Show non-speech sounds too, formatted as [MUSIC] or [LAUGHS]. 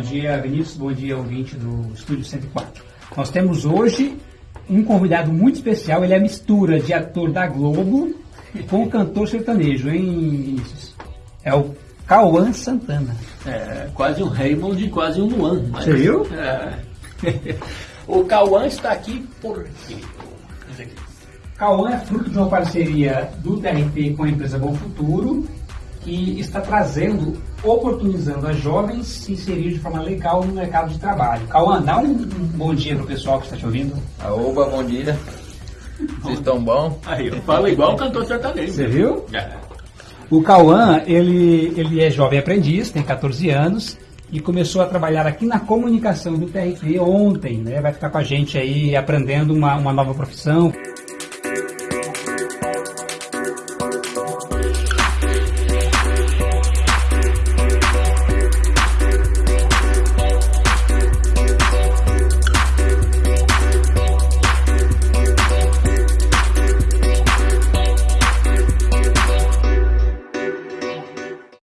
dia, Vinícius. Bom dia, ouvinte do Estúdio 104. Nós temos hoje um convidado muito especial. Ele é a mistura de ator da Globo com cantor sertanejo, hein, Vinícius? É o Cauã Santana. É, quase um Raymond e quase um Luan. Você viu? É. [LAUGHS] o Cauã está aqui por quê? Cauã é fruto de uma parceria do TRT com a empresa Bom Futuro, que está trazendo, oportunizando as jovens se inserir de forma legal no mercado de trabalho. Cauã, dá um, um bom dia para o pessoal que está te ouvindo. Oba, bom dia. Vocês estão bom? Aí, eu falo igual o cantor sertanejo. Você viu? É. O Cauã, ele, ele é jovem aprendiz, tem 14 anos e começou a trabalhar aqui na comunicação do TRT ontem, né? Vai ficar com a gente aí aprendendo uma, uma nova profissão.